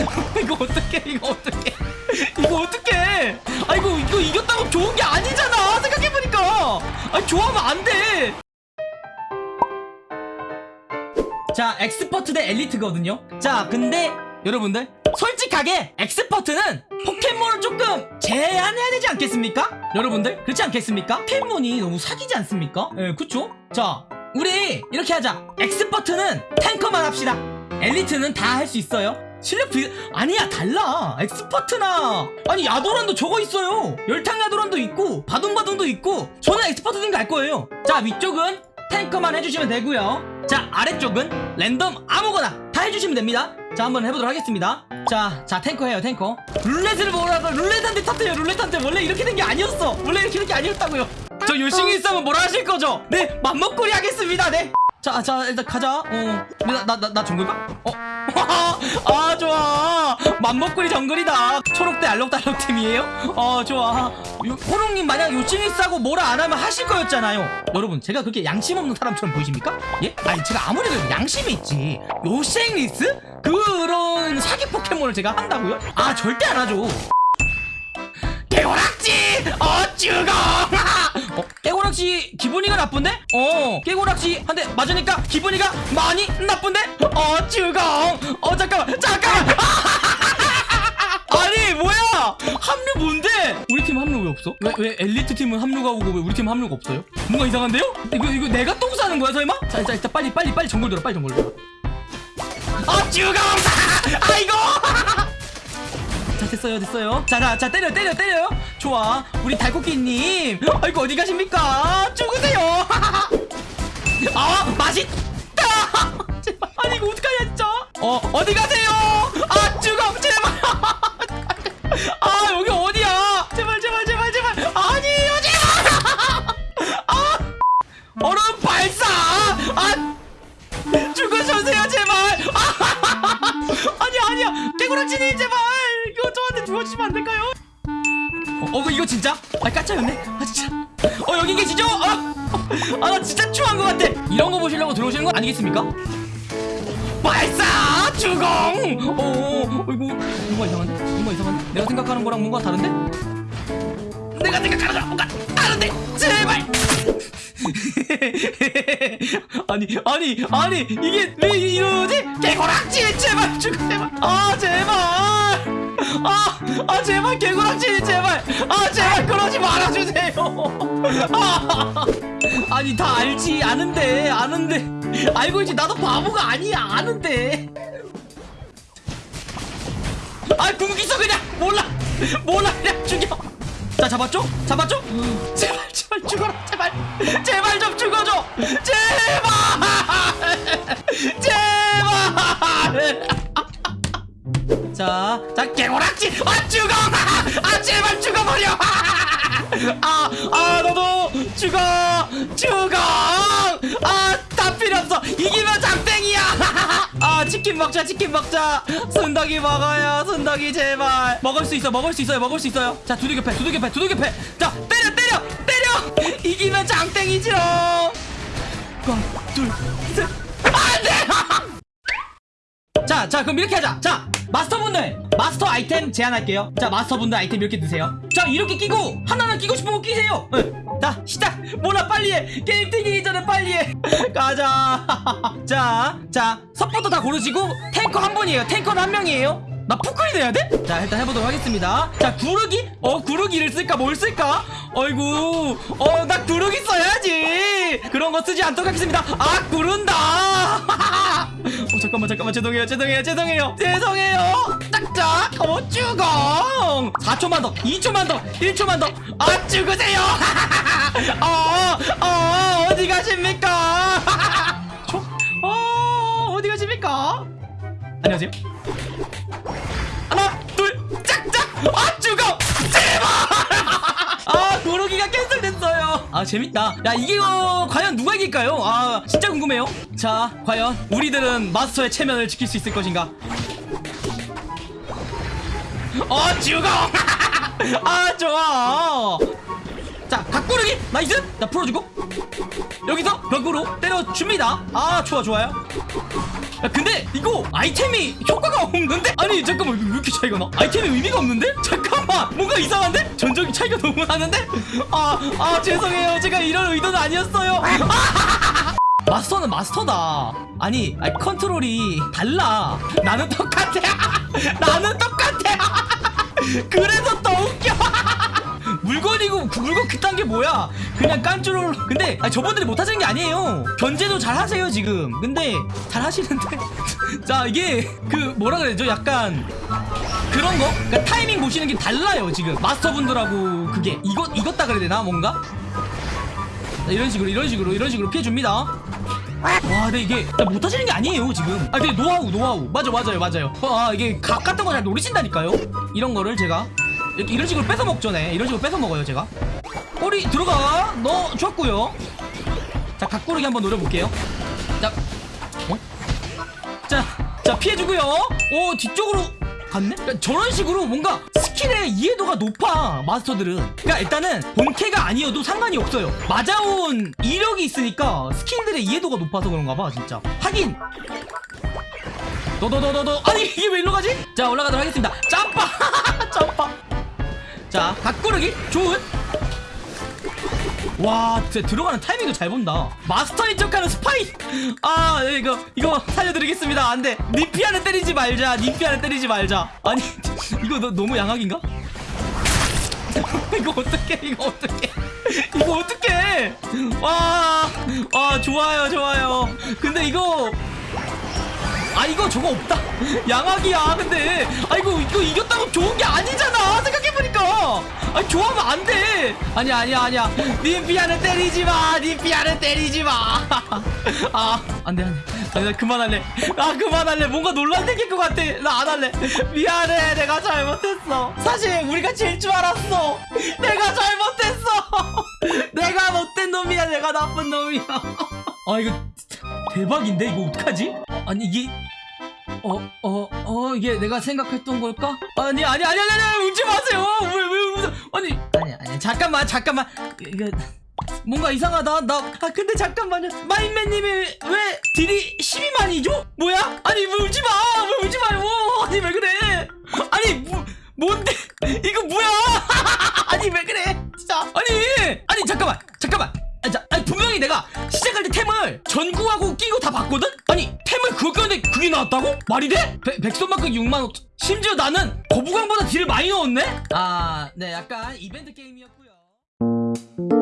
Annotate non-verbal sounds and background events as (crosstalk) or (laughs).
(laughs) 이거 어떡해 이거 어떡해 이거 어떡해 아 이거 이거 이겼다고 좋은 게 아니잖아 생각해보니까 아 좋아하면 안돼 자 expert 대 엘리트거든요 자 근데 여러분들 솔직하게 expert는 포켓몬을 조금 제한해야 되지 않겠습니까? 여러분들 그렇지 않겠습니까? 포켓몬이 너무 사기지 않습니까? 예 그쵸? 자 우리 이렇게 하자 expert는 탱커만 합시다 엘리트는 다 할 수 있어요 실력 비 아니야 달라. 엑스퍼트나. 아니 야도란도 저거 있어요. 열탕 야도란도 있고 바둥바둥도 있고 저는 엑스퍼트인 거 알 거예요. 자 위쪽은 탱커만 해주시면 되고요. 자 아래쪽은 랜덤 아무거나 다 해주시면 됩니다. 자 한번 해보도록 하겠습니다. 자, 자 탱커 해요 탱커. 룰렛을 몰아서 룰렛한테 탔대요 룰렛한테. 원래 이렇게 된 게 아니었어. 원래 이렇게 된 게 아니었다고요. 저 요싱이 있으면 뭐라 하실 거죠? 네 맘먹거리 하겠습니다 네. 자, 자, 일단 가자. 어, 나, 나, 나, 나 정글가? 어, (laughs) 아, 맘먹구리 정글이다. 초록대 알록달록 팀이에요? 어, 좋아. 요, 호롱님 만약 요치니스하고 뭐라 안 하면 하실 거였잖아요. 여러분, 제가 그렇게 양심 없는 사람처럼 보이십니까? 예? 아니, 제가 아무리 그래도 양심이 있지. 요생리스? 그런 사기 포켓몬을 제가 한다고요? 아, 절대 안 하죠. 깨고락지! 어, 죽어! (laughs) 어, 깨고락지 기분이가 나쁜데? 어, 깨고락지 한대 맞으니까 기분이가 많이 나쁜데? 어, 죽어! 어, 잠깐 없어? 왜, 왜 엘리트 팀은 합류가 오고 왜 우리 팀 합류가 없어요? 뭔가 이상한데요? 이거, 이거 내가 똥 싸는 거야, 설마? 자, 일단, 빨리, 빨리, 빨리 정글 들어, 빨리 정글 들어. 어, 죽어! 아이고! 자 됐어요 됐어요 자자 자 때려 때려 때려요 좋아 우리 달코끼님 아이고 어디 가십니까 죽으세요 (laughs) 아 맛있다 (laughs) 아니 이거 어떡하냐 진짜 어 어디 가세요 아 죽어 제발 (laughs) 아 깨구락지님 제발 이거 저한테 죽어주시면 안 될까요? 어, 어 이거 진짜? 아 까짜였네 아 진짜 어 여기 계시죠? 아나 진짜 추한 것 같아 이런 거 보시려고 들어오시는 거 아니겠습니까? 발사 주공 어 이거 뭔가 이상한데? 뭔가 이상한데? 내가 생각하는 거랑 뭔가 다른데? 내가 생각하는 거랑 뭔가 다른데 제발 (laughs) 아니 아니 아니 이게 왜 이러지? 개고락지 제발 죽 제발. 아 제발. 아, 아 제발 개고락지 제발. 아 제발 그러지 말아주세요. 아, 아니 다 알지. 아는데 아는데. 알고 있지. 나도 바보가 아니야. 아는데. 아 궁기 있어 그냥. 몰라. 몰라 그냥 죽여. 자 잡았죠? 잡았죠? 제발 제발 죽어라 제발. 제발 좀 죽어줘. 제발. 제발. 자, 자 개고락지. 아 죽어. 아 제발 죽어버려. 아, 아 너도 죽어. 죽어. 아다 필요 없어. 이기면 장땡이야. 아 치킨 먹자 치킨 먹자. 순덕이 먹어요 순덕이 제발. 먹을 수 있어 먹을 수 있어요 먹을 수 있어요. 자 두들겨 패 두들겨 패 두들겨 패자 때려 때려 이기면 장땡이지롱 하나 둘셋 안돼 (laughs) 자, 자, 그럼 이렇게 하자. 자, 마스터분들, 마스터 아이템 제한할게요. 자, 마스터분들 아이템 이렇게 드세요. 자, 이렇게 끼고, 하나는 끼고 싶은 거 끼세요. 응. 자, 시작! 뭐라 빨리 해! 게임 뛰기 전에 빨리 해! (laughs) 가자! (laughs) 자, 자, 서포터 다 고르시고, 탱커 한 분이에요. 탱커는 한 명이에요. 나 푸클이 돼야 돼? 자 일단 해보도록 하겠습니다. 자 구르기? 어 구르기를 쓸까? 뭘 쓸까? 어이구 어 나 구르기 써야지. 그런 거 쓰지 않도록 하겠습니다. 아 구른다. (laughs) 어 잠깐만 잠깐만. 죄송해요 죄송해요 죄송해요. 죄송해요. 딱딱 어 죽어 4초만 더 2초만 더 1초만 더아 죽으세요. (laughs) 어, 어 어디 가십니까? (laughs) 저? 어 어디 가십니까? 안녕하세요 재밌다. 야 이게 어, 과연 누가 이길까요? 아 진짜 궁금해요. 자 과연 우리들은 마스터의 체면을 지킬 수 있을 것인가? 어 죽어! (laughs) 아 좋아. 자 각 구르기! nice! 나 풀어주고. 여기서 벽으로 때려줍니다. 아 좋아 좋아요. 야 근데 이거 아이템이 효과가 없는데? 아니 잠깐만 왜 이렇게 차이가 나? 아이템에 의미가 없는데? 잠깐만 뭔가 이상한데? 전적인 차이가 너무 나는데? 아, 아 죄송해요 제가 이런 의도는 아니었어요 아! (laughs) 마스터는 마스터다 아니, 아니 컨트롤이 달라 나는 똑같아 (laughs) 나는 똑같아 (laughs) 그래서 그 물건 그딴 게 뭐야? 그냥 깐쭈롤 근데 아니, 저분들이 못하시는 게 아니에요. 견제도 잘 하세요 지금. 근데 잘 하시는데. (laughs) 자 이게 그 뭐라 그래야죠? 약간 그런 거? 그러니까 타이밍 보시는 게 달라요 지금. 마스터분들하고 그게. 이것 이것다 그래야 되나 뭔가? 자, 이런 식으로 이런 식으로 이런 식으로 피해줍니다. 와 근데 이게 못하시는 게 아니에요 지금. 아 근데 노하우 노하우. 맞아 맞아요 맞아요. 아 이게 각 같은 거 잘 노리신다니까요. 이런 거를 제가 이런 식으로 뺏어 먹죠 네 이런 식으로 뺏어 먹어요 제가 꼬리 들어가 너 좋았고요 자 각 구르기 한번 노려볼게요 자 어? 자, 자 피해주고요. 오 뒤쪽으로 갔네? 그러니까 저런 식으로 뭔가 스킬의 이해도가 높아 마스터들은. 그러니까 일단은 본캐가 아니어도 상관이 없어요. 맞아온 이력이 있으니까 스킬들의 이해도가 높아서 그런가 봐 진짜. 하긴. 너너너너너 아니 이게 왜 일로 가지? 자 올라가도록 하겠습니다. 점파 점파. (laughs) 자 각고르기 좋은. 와 진짜 들어가는 타이밍도 잘 본다. 마스터인 척하는 스파이! 아 네, 이거 이거 살려드리겠습니다. 안돼. 니피아는 때리지 말자. 니피아는 때리지 말자. 아니 (laughs) 이거 너, 너무 양악인가? (laughs) 이거 어떡해 이거 어떡해. 이거 어떡해. 와, 와 좋아요 좋아요. 근데 이거 아 이거 저거 없다. 양악이야 근데. 아 이거 이거 이겼다고 좋은 게 아니잖아 아니 좋아하면 안 돼. 아니야 아니야 아니야. 님피아는 때리지 마. 님피아는 때리지 마. (laughs) 아 안돼 안돼. 아니 나 그만할래. 아 그만할래. 뭔가 논란 생길 것 같아. 나 안 할래. 미안해. 내가 잘못했어. 사실 우리가 질 줄 알았어. 내가 잘못했어. (laughs) 내가 못된 놈이야. 내가 나쁜 놈이야. (laughs) 아 이거 대박인데? 이거 어떡하지? 아니 이게 어 어 어 이게 내가 생각했던 걸까? 아니 아니 아니 아니 아니 웃지 마세요. 왜 왜 웃어? 아니 아니 아니. 잠깐만 잠깐만. 이거 뭔가 이상하다. 나 아 근데 잠깐만요. 마인맨님이 왜 딜이 12만이죠? 뭐야? 아니 왜 울지 마 왜 울지 마요! 아니 왜 그래? 아니 뭐 뭔데? 이거 뭐야? (laughs) 아니 왜 그래? 진짜. 아니 아니 잠깐만 잠깐만. 아니, 자, 아니 분명히 내가 시작할 때 템을 전구하고 끼고 다 봤거든? 나왔다고? 말이 돼? 백- 백선만큼 6만 5천 심지어 나는 거부강보다 딜을 많이 넣었네? 아 네 약간 이벤트 게임이었고요